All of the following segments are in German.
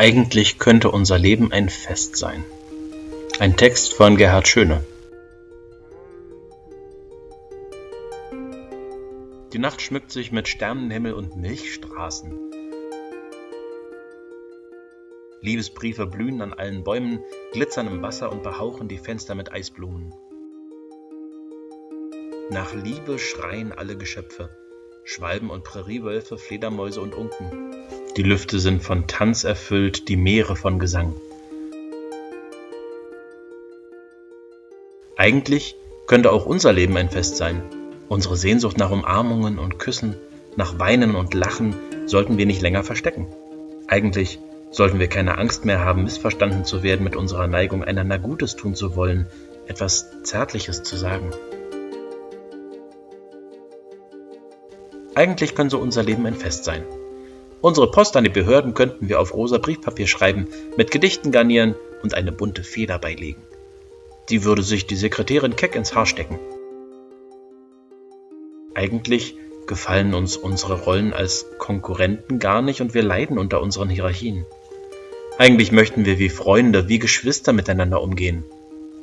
Eigentlich könnte unser Leben ein Fest sein. Ein Text von Gerhard Schöne. Die Nacht schmückt sich mit Sternenhimmel und Milchstraßen. Liebesbriefe blühen an allen Bäumen, glitzern im Wasser und behauchen die Fenster mit Eisblumen. Nach Liebe schreien alle Geschöpfe, Schwalben und Präriewölfe, Fledermäuse und Unken. Die Lüfte sind von Tanz erfüllt, die Meere von Gesang. Eigentlich könnte auch unser Leben ein Fest sein. Unsere Sehnsucht nach Umarmungen und Küssen, nach Weinen und Lachen sollten wir nicht länger verstecken. Eigentlich sollten wir keine Angst mehr haben, missverstanden zu werden mit unserer Neigung, einander Gutes tun zu wollen, etwas Zärtliches zu sagen. Eigentlich könnte unser Leben ein Fest sein. Unsere Post an die Behörden könnten wir auf rosa Briefpapier schreiben, mit Gedichten garnieren und eine bunte Feder beilegen. Die würde sich die Sekretärin keck ins Haar stecken. Eigentlich gefallen uns unsere Rollen als Konkurrenten gar nicht und wir leiden unter unseren Hierarchien. Eigentlich möchten wir wie Freunde, wie Geschwister miteinander umgehen.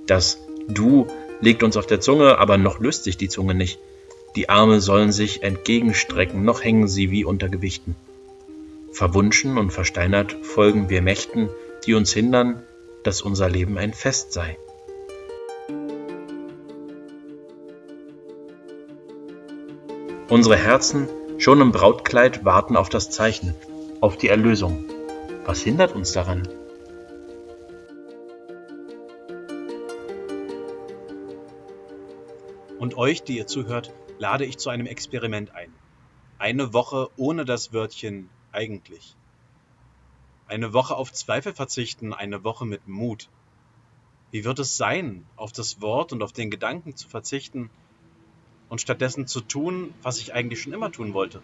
Das Du liegt uns auf der Zunge, aber noch löst sich die Zunge nicht. Die Arme sollen sich entgegenstrecken, noch hängen sie wie unter Gewichten. Verwunschen und versteinert folgen wir Mächten, die uns hindern, dass unser Leben ein Fest sei. Unsere Herzen, schon im Brautkleid, warten auf das Zeichen, auf die Erlösung. Was hindert uns daran? Und euch, die ihr zuhört, lade ich zu einem Experiment ein. Eine Woche ohne das Wörtchen eigentlich? Eine Woche auf Zweifel verzichten, eine Woche mit Mut. Wie wird es sein, auf das Wort und auf den Gedanken zu verzichten und stattdessen zu tun, was ich eigentlich schon immer tun wollte?